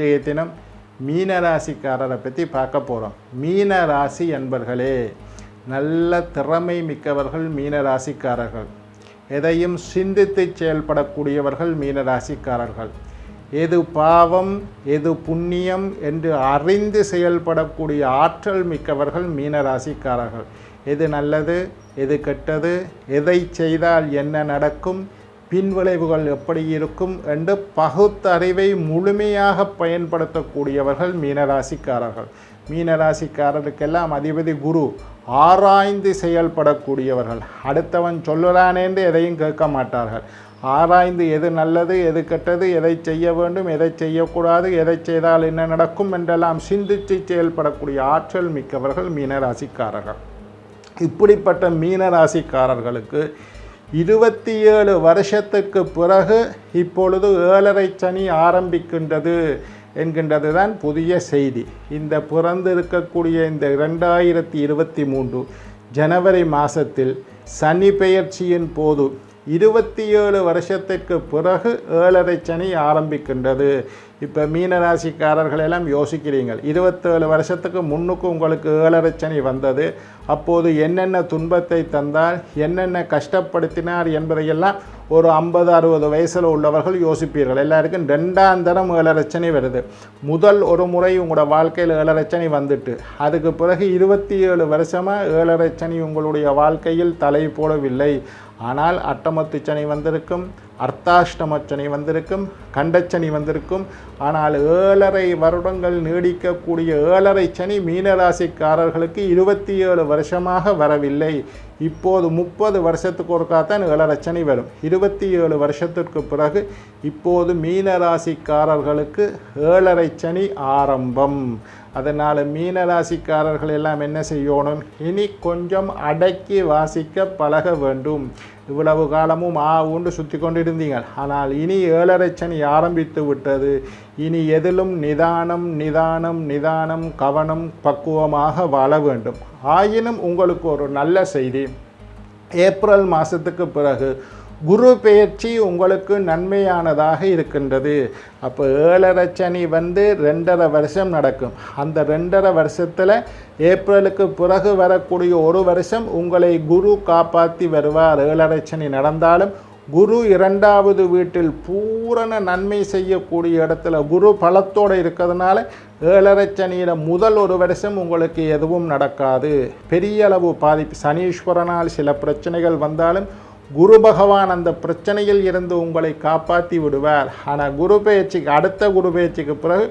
இன்றைய தினம் மீனராசிக்காரரை பற்றி பார்க்க போகிறோம் மீன ராசி என்பர்களே நல்ல திறமை மிக்கவர்கள் மீனராசிக்காரர்கள். எதையும் சிந்தித்து செயல்படக்கூடியவர்கள் மீனராசிக்காரர்கள். எது பாவம் எது புண்ணியம் என்று அறிந்து செயல்படக்கூடிய ஆற்றல் மிக்கவர்கள் மீனராசிக்காரர்கள். எது நல்லது எது கெட்டது எதை செய்தால் என்ன நடக்கும் பின்விளைவுகள் எப்படி இருக்கும் என்று பகுத்தறிவை முழுமையாக பயன்படுத்தக்கூடியவர்கள் மீனராசிக்காரர்கள். மீனராசிக்காரருக்கெல்லாம் அதிபதி குரு ஆராய்ந்து செயல்படக்கூடியவர்கள். அடுத்தவன் சொல்லலானேன்று எதையும் கேட்க மாட்டார்கள். ஆராய்ந்து எது நல்லது எது கெட்டது எதை செய்ய வேண்டும் எதை செய்யக்கூடாது எதை செய்தால் என்ன நடக்கும் என்றெல்லாம் சிந்தித்து செயல்படக்கூடிய ஆற்றல் மிக்கவர்கள் மீனராசிக்காரர்கள். இப்படிப்பட்ட மீனராசிக்காரர்களுக்கு இருபத்தி ஏழு வருஷத்துக்கு பிறகு இப்பொழுது ஏழரை சனி ஆரம்பிக்கின்றது என்கின்றது தான் புதிய செய்தி. இந்த பிறந்திருக்கக்கூடிய இந்த இரண்டாயிரத்தி இருபத்தி மூன்று ஜனவரி மாதத்தில் சனி பெயர்ச்சியின் போது இருபத்தி ஏழு வருஷத்திற்கு பிறகு ஏழரை சனி ஆரம்பிக்கின்றது. இப்போ மீனராசிக்காரர்கள் எல்லாம் யோசிக்கிறீங்கள். இருபத்தேழு வருஷத்துக்கு முன்னுக்கு உங்களுக்கு ஏழரை வந்தது. அப்போது என்னென்ன துன்பத்தை தந்தால் என்னென்ன கஷ்டப்படுத்தினார் என்பதையெல்லாம் ஒரு ஐம்பது அறுபது வயசில் உள்ளவர்கள் யோசிப்பீர்கள். எல்லாருக்கும் ரெண்டாம் தரம் ஏழரச்சனை வருது. முதல் ஒரு முறை உங்களோட வாழ்க்கையில் ஏழரச்சனை வந்துட்டு. அதுக்கு பிறகு இருபத்தி ஏழு வருஷமாக ஏழரச்சனை உங்களுடைய வாழ்க்கையில் தலை போடவில்லை ஆனால் அட்டமத்து சனி வந்திருக்கும். அர்த்தாஷ்டமச்சனி வந்திருக்கும் கண்டச்சனி வந்திருக்கும். ஆனால் ஏழரை வருடங்கள் நீடிக்கக்கூடிய ஏழரை சனி மீனராசிக்காரர்களுக்கு இருபத்தி ஏழு வருஷமாக வரவில்லை. இப்போது முப்பது வருஷத்துக்கு ஒருக்காத்தான் ஏழரை சனி வரும். இருபத்தி ஏழு வருஷத்திற்கு பிறகு இப்போது மீனராசிக்காரர்களுக்கு ஏழரை சனி ஆரம்பம். அதனால் மீனராசிக்காரர்கள் எல்லாம் என்ன செய்யணும்? இனி கொஞ்சம் அடக்கி வாசிக்க பழக வேண்டும். இவ்வளவு காலமும் ஆ உண்டு சுற்றி கொண்டிருந்தீங்கள் ஆனால் இனி ஏழரை சனி ஆரம்பித்து விட்டது. இனி எதிலும் நிதானம் நிதானம் நிதானம் கவனம் பக்குவமாக வாழ வேண்டும். ஆயினும் உங்களுக்கு ஒரு நல்ல செய்தி. ஏப்ரல் மாதத்துக்கு பிறகு குரு பெயர்ச்சி உங்களுக்கு நன்மையானதாக இருக்கின்றது. அப்போ ஏழரை சனி வந்து ரெண்டரை வருஷம் நடக்கும். அந்த ரெண்டரை வருஷத்தில் ஏப்ரலுக்கு பிறகு வரக்கூடிய ஒரு வருஷம் உங்களை குரு காப்பாற்றி வருவார். ஏழரை சனி நடந்தாலும் குரு இரண்டாவது வீட்டில் பூரண நன்மை செய்யக்கூடிய இடத்துல குரு பலத்தோடு இருக்கிறதுனால ஏழரை சனியில் முதல் ஒரு வருஷம் உங்களுக்கு எதுவும் நடக்காது. பெரிய அளவு பாதிப்பு சனீஸ்வரனால் சில பிரச்சனைகள் வந்தாலும் குரு பகவான் அந்த பிரச்சனையில் இருந்து உங்களை காப்பாற்றி விடுவார். ஆனால் குரு பயிற்சிக்கு அடுத்த குரு பயிற்சிக்கு பிறகு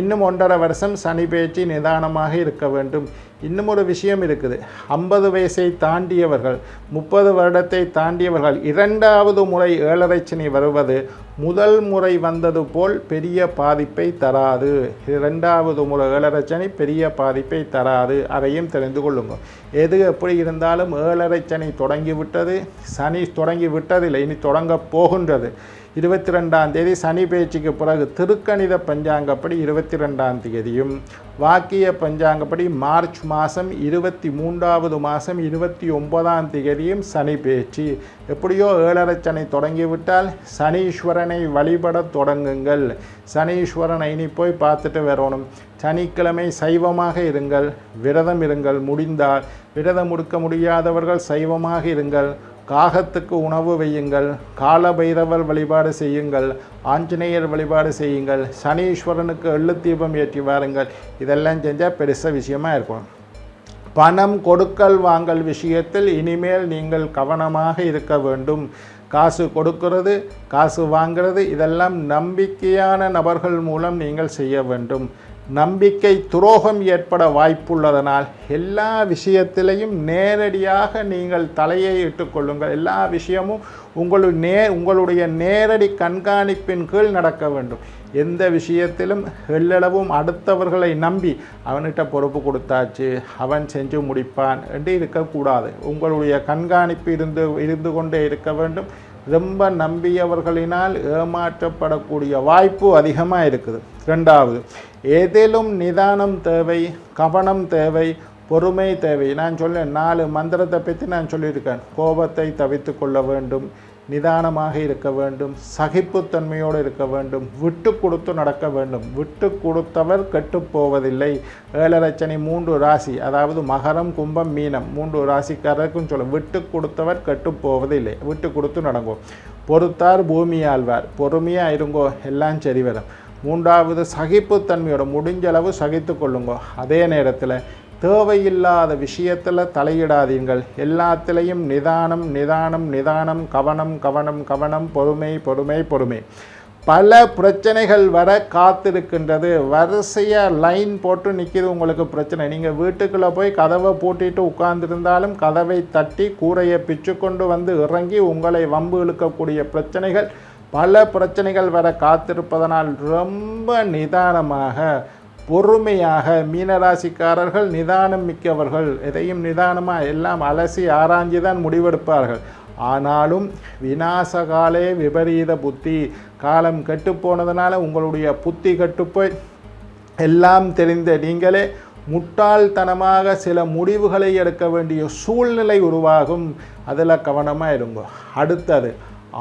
இன்னும் ஒன்றரை வருஷம் சனி பயிற்சி நிதானமாக இருக்க வேண்டும். இன்னும் ஒரு விஷயம் இருக்குது. ஐம்பது வயசை தாண்டியவர்கள் முப்பது வருடத்தை தாண்டியவர்கள் இரண்டாவது முறை ஏழரை சனி வருவது முதல் முறை வந்தது போல் பெரிய பாதிப்பை தராது. இரண்டாவது முறை ஏழரை சனி பெரிய பாதிப்பை தராது. அதையும் தெரிந்து கொள்ளுங்கள் எது எப்படி இருந்தாலும் ஏழரை சனி தொடங்கிவிட்டது சனி தொடங்கி விட்டதில்லை இனி தொடங்கப் போகின்றது. இருபத்தி ரெண்டாம் தேதி சனி பேச்சுக்கு பிறகு திருக்கணித பஞ்சாங்கப்படி இருபத்தி ரெண்டாம் தேதியும் வாக்கிய பஞ்சாங்கப்படி மார்ச் மாதம் இருபத்தி மூன்றாவது மாதம் இருபத்தி ஒன்பதாம் தேதியும் சனி பேச்சு. எப்படியோ ஏழரை சனி தொடங்கிவிட்டால் சனீஸ்வரனை வழிபட தொடங்குங்கள். சனீஸ்வரனை இனி போய் பார்த்துட்டு வரணும். சனிக்கிழமை சைவமாக இருங்கள். விரதம் இருங்கள். முடிந்தால் விரதம் முடுக்க முடியாதவர்கள் சைவமாக இருங்கள். காகத்துக்கு உணவு வையுங்கள் காலபைரவர் வழிபாடு செய்யுங்கள் ஆஞ்சநேயர் வழிபாடு செய்யுங்கள் சனீஸ்வரனுக்கு எள்ளு தீபம் ஏற்றி வாருங்கள். இதெல்லாம் செஞ்சால் பெருச விஷயமா இருக்கும். பணம் கொடுக்கல் வாங்கல் விஷயத்தில் இனிமேல் நீங்கள் கவனமாக இருக்க வேண்டும். காசு கொடுக்கிறது காசு வாங்கிறது இதெல்லாம் நம்பிக்கையான நபர்கள் மூலம் நீங்கள் செய்ய வேண்டும். நம்பிக்கை துரோகம் ஏற்பட வாய்ப்புள்ளதனால் எல்லா விஷயத்திலையும் நேரடியாக நீங்கள் தலையை இட்டுக்கொள்ளுங்கள் எல்லா விஷயமும் உங்களுடைய நே உங்களுடைய நேரடி கண்காணிப்பின் கீழ் நடக்க வேண்டும். எந்த விஷயத்திலும் எல்லளவும் அடுத்தவர்களை நம்பி அவன்கிட்ட பொறுப்பு கொடுத்தாச்சு அவன் செஞ்சு முடிப்பான் என்று இருக்கக்கூடாது. உங்களுடைய கண்காணிப்பு இருந்து இருந்து கொண்டே இருக்க வேண்டும். ரொம்ப நம்பியவர்களினால் ஏமாற்றப்படக்கூடிய வாய்ப்பு அதிகமாக இருக்குது ரெண்டாவது ஏதேனும் நிதானம் தேவை கவனம் தேவை பொறுமை தேவை. நான் சொல்ல நாலு மந்திரத்தை பற்றி நான் சொல்லியிருக்கேன். கோபத்தை தவித்து கொள்ள வேண்டும் நிதானமாக இருக்க வேண்டும் சகிப்புத்தன்மையோடு இருக்க வேண்டும் விட்டு கொடுத்து நடக்க வேண்டும். விட்டு கொடுத்தவர் கெட்டுப்போவதில்லை ஏழரச்சனை மூன்று ராசி அதாவது மகரம் கும்பம் மீனம். மூன்று ராசிக்காரருக்கும் சொல்ல விட்டு கொடுத்தவர் கெட்டுப்போவதில்லை விட்டு கொடுத்து நடங்கும் பொறுத்தார் பூமி ஆழ்வார் பொறுமையாக இருங்கோ எல்லாம் சரி வரும். மூன்றாவது சகிப்புத்தன்மையோட முடிஞ்ச அளவு சகித்து கொள்ளுங்கோ. அதே நேரத்தில் தேவையில்லாத விஷயத்தில் தலையிடாதீங்கள். எல்லாத்திலையும் நிதானம் நிதானம் நிதானம் கவனம் கவனம் கவனம் பொறுமை பொறுமை பொறுமை. பல பிரச்சனைகள் வர காத்திருக்கின்றது. வரிசையாக லைன் போட்டு நிற்கிது உங்களுக்கு பிரச்சனை. நீங்கள் வீட்டுக்குள்ளே போய் கதவை பூட்டிட்டு உட்கார்ந்துருந்தாலும் கதவை தட்டி கூரையை பிச்சு கொண்டு வந்து இறங்கி உங்களை வம்பு இழுக்கக்கூடிய பிரச்சனைகள் பல பிரச்சனைகள் வர காத்திருப்பதனால் ரொம்ப நிதானமாக பொறுமையாக மீனராசிக்காரர்கள் நிதானம் மிக்கவர்கள். எதையும் நிதானமாக எல்லாம் அலசி ஆராய்ஞ்சி தான் முடிவெடுப்பார்கள். ஆனாலும் விநாசகாலே விபரீத புத்தி. காலம் கெட்டுப்போனதுனால உங்களுடைய புத்தி கட்டுப்போய் எல்லாம் தெரிந்த நீங்களே முட்டாள்தனமாக சில முடிவுகளை எடுக்க வேண்டிய சூழ்நிலை உருவாகும். அதில் கவனமாக இருங்க. அடுத்தது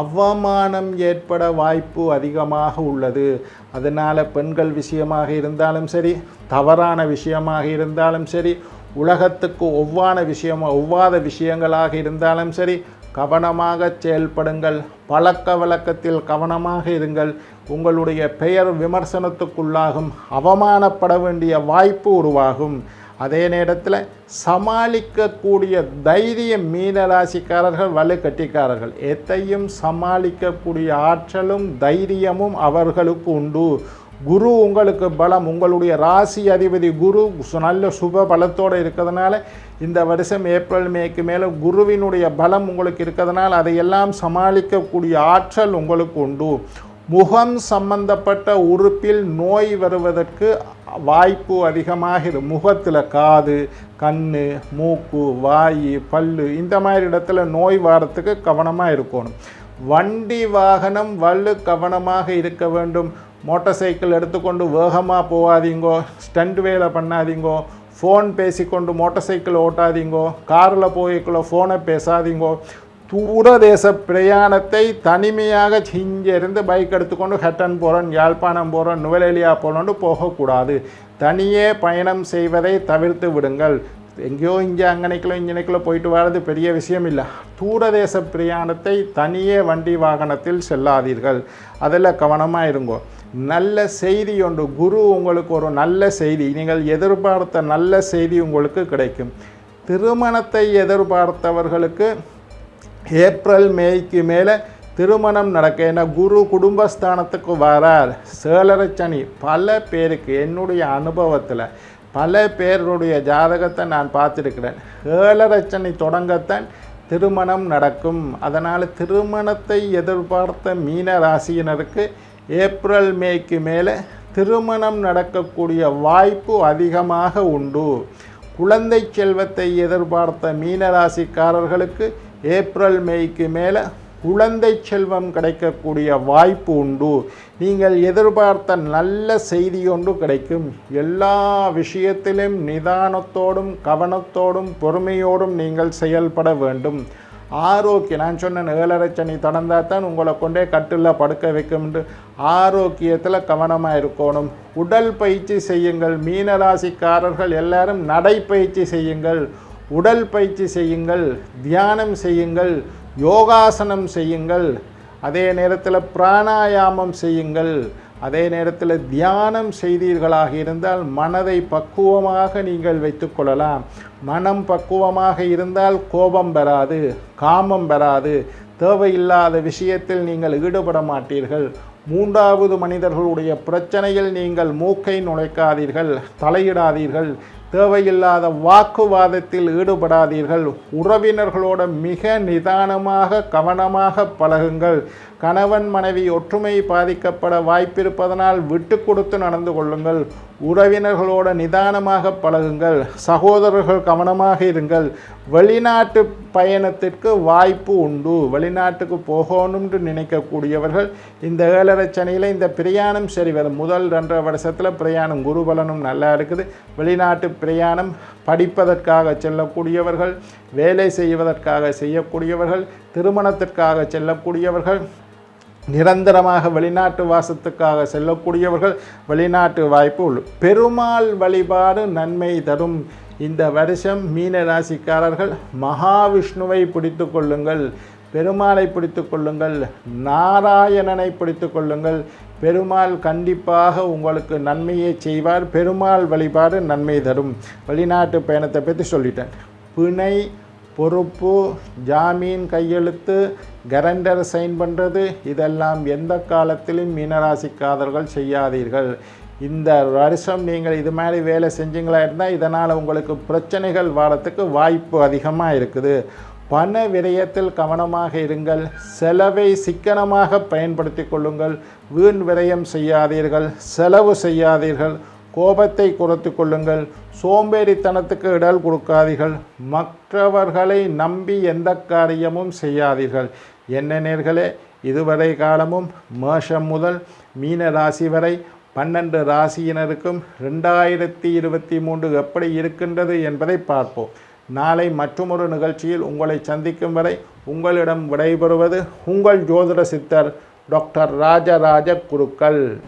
அவமானம் ஏற்பட வாய்ப்பு அதிகமாக உள்ளது. அதனால் பெண்கள் விஷயமாக இருந்தாலும் சரி தவறான விஷயமாக இருந்தாலும் சரி உலகத்துக்கு ஒவ்வான விஷயம் ஒவ்வாத விஷயங்களாக இருந்தாலும் சரி கவனமாக செயல்படுங்கள். பழக்க வழக்கத்தில் கவனமாக இருங்கள். உங்களுடைய பெயர் விமர்சனத்துக்குள்ளாகும். அவமானப்பட வேண்டிய வாய்ப்பு உருவாகும். அதே நேரத்தில் சமாளிக்கக்கூடிய தைரியம் மீனராசிக்காரர்கள் வலு கட்டிக்காரர்கள் எத்தையும் சமாளிக்கக்கூடிய ஆற்றலும் தைரியமும் அவர்களுக்கு உண்டு. குரு உங்களுக்கு பலம். உங்களுடைய ராசி அதிபதி குரு நல்ல சுப பலத்தோடு இருக்கிறதுனால இந்த வருஷம் ஏப்ரல் மேக்கு மேலே குருவினுடைய பலம் உங்களுக்கு இருக்கிறதுனால அதையெல்லாம் சமாளிக்கக்கூடிய ஆற்றல் உங்களுக்கு உண்டு. முகம் சம்பந்தப்பட்ட உறுப்பில் நோய் வருவதற்கு வாய்ப்பு அதிகமாக முகத்தில் காது கண் மூக்கு வாய் பல்லு இந்த மாதிரி இடத்துல நோய் வாரத்துக்கு கவனமாக இருக்கணும். வண்டி வாகனம் வலு கவனமாக இருக்க வேண்டும். மோட்டார் சைக்கிள் எடுத்துக்கொண்டு வேகமாக போகாதீங்கோ ஸ்டண்ட் வேலை பண்ணாதீங்கோ. ஃபோன் பேசிக்கொண்டு மோட்டார் சைக்கிள் ஓட்டாதீங்கோ. காரில் போய்க்குள்ள ஃபோனை பேசாதீங்கோ. தூரதேச பிரயாணத்தை தனிமையாக இருந்து பைக் எடுத்துக்கொண்டு ஹட்டன் போகிறோம் யாழ்ப்பாணம் போகிறோம் நுவலேலியா போகிறோன்னு போகக்கூடாது. தனியே பயணம் செய்வதை தவிர்த்து விடுங்கள். எங்கேயோ இங்கே அங்கனைக்குள்ள இங்கனைக்குள்ள போயிட்டு வர்றது பெரிய விஷயம் இல்லை தூரதேச பிரயாணத்தை தனியே வண்டி வாகனத்தில் செல்லாதீர்கள். அதில் கவனமாக இருங்கோ. நல்ல செய்தி ஒன்று குரு உங்களுக்கு ஒரு நல்ல செய்தி. நீங்கள் எதிர்பார்த்த நல்ல செய்தி உங்களுக்கு கிடைக்கும். திருமணத்தை எதிர்பார்த்தவர்களுக்கு ஏப்ரல் மேய்க்கு மேலே திருமணம் நடக்க ஏன்னா குரு குடும்பஸ்தானத்துக்கு வரார். சேலரை சனி பல பேருக்கு என்னுடைய அனுபவத்தில் பல பேருடைய ஜாதகத்தை நான் பார்த்துருக்கிறேன். ஏழரை சனி தொடங்கத்தான் திருமணம் நடக்கும். அதனால் திருமணத்தை எதிர்பார்த்த மீன ராசியினருக்கு ஏப்ரல் மேய்க்கு மேலே திருமணம் நடக்கக்கூடிய வாய்ப்பு அதிகமாக உண்டு. குழந்தை செல்வத்தை எதிர்பார்த்த மீனராசிக்காரர்களுக்கு ஏப்ரல் மேய்க்கு மேலே குழந்தை செல்வம் கிடைக்கக்கூடிய வாய்ப்பு உண்டு. நீங்கள் எதிர்பார்த்த நல்ல செய்தி ஒன்று கிடைக்கும். எல்லா விஷயத்திலும் நிதானத்தோடும் கவனத்தோடும் பொறுமையோடும் நீங்கள் செயல்பட வேண்டும். ஆரோக்கியம் நான் சொன்ன ஏழரை சனி தொடர்ந்தால் தான் உங்களை கொண்டே கட்டில் படுக்க வைக்கும்னு ஆரோக்கியத்தில் கவனமாக இருக்கணும். உடல் பயிற்சி செய்யுங்கள். மீனராசிக்காரர்கள் எல்லாரும் நடைப்பயிற்சி செய்யுங்கள். உடல் பயிற்சி செய்யுங்கள் தியானம் செய்யுங்கள் யோகாசனம் செய்யுங்கள் அதே நேரத்தில் பிராணாயாமம் செய்யுங்கள் அதே நேரத்தில் தியானம் செய்தீர்களாக இருந்தால் மனதை பக்குவமாக நீங்கள் வைத்துக்கொள்ளலாம் மனம் பக்குவமாக இருந்தால் கோபம் பெறாது காமம் பெறாது தேவையில்லாத விஷயத்தில் நீங்கள் ஈடுபட மாட்டீர்கள். மூன்றாவது மனிதர்களுடைய பிரச்சனையில் நீங்கள் மூக்கை நுழைக்காதீர்கள் தலையிடாதீர்கள். தேவையில்லாத வாக்குவாதத்தில் ஈடுபடாதீர்கள். உறவினர்களோட மிக நிதானமாக கவனமாக பழகுங்கள். கணவன் மனைவி ஒற்றுமை பாதிக்கப்பட வாய்ப்பிருப்பதனால் விட்டு கொடுத்து நடந்து கொள்ளுங்கள். உறவினர்களோட நிதானமாக பழகுங்கள். சகோதரர்கள் கவனமாக இருங்கள். வெளிநாட்டு பயணத்திற்கு வாய்ப்பு உண்டு. வெளிநாட்டுக்கு போகணும்னு நினைக்கக்கூடியவர்கள் இந்த ஏழரை சனியில் இந்த பிரயாணம் சரி வரும். முதல் ரெண்டரை வருஷத்தில் பிரயாணம் குருபலனும் நல்லா இருக்குது. வெளிநாட்டு பிரயாணம் படிப்பதற்காக செல்லக்கூடியவர்கள் வேலை செய்வதற்காக செய்யக்கூடியவர்கள் திருமணத்திற்காக செல்லக்கூடியவர்கள் நிரந்தரமாக வெளிநாட்டு வாசத்துக்காக செல்லக்கூடியவர்கள் வெளிநாட்டு வாய்ப்பு உள்ள பெருமாள் வழிபாடு நன்மை தரும். இந்த வருஷம் மீன ராசிக்காரர்கள் மகாவிஷ்ணுவை பிடித்து கொள்ளுங்கள் பெருமாளை பிடித்து கொள்ளுங்கள் நாராயணனை பிடித்து கொள்ளுங்கள் பெருமாள் கண்டிப்பாக உங்களுக்கு நன்மையை செய்வார். பெருமாள் வழிபாடு நன்மை தரும். வெளிநாட்டு பயணத்தை பற்றி சொல்லிட்டேன். பிணை பொறுப்பு ஜாமீன் கையெழுத்து கரண்டர் சைன் பண்ணுறது இதெல்லாம் எந்த காலத்திலும் மீனராசிக்காரர்கள் செய்யாதீர்கள். இந்த வருஷம் நீங்கள் இது மாதிரி வேலை செஞ்சீங்களா இருந்தால் இதனால் உங்களுக்கு பிரச்சனைகள் வரத்துக்கு வாய்ப்பு அதிகமாக இருக்குது. பண விரயத்தில் கவனமாக இருங்கள். செலவை சிக்கனமாக பயன்படுத்தி கொள்ளுங்கள். வீண் விரயம் செய்யாதீர்கள். செலவு செய்யாதீர்கள். கோபத்தை குறைத்து கொள்ளுங்கள். சோம்பேறித்தனத்துக்கு இடல் கொடுக்காதீர்கள். மற்றவர்களை நம்பி எந்த காரியமும் செய்யாதீர்கள். என்ன நேர்களே இதுவரை காலமும் மேஷம் முதல் மீன ராசி வரை பன்னெண்டு ராசியினருக்கும் ரெண்டாயிரத்தி இருபத்தி மூன்று எப்படி இருக்கின்றது என்பதை பார்ப்போம். நாளை மற்றொரு நிகழ்ச்சியில் உங்களை சந்திக்கும் வரை உங்களிடம் விடைபெறுவது உங்கள் ஜோதிட சித்தர் டாக்டர் ராஜராஜ குருக்கள்.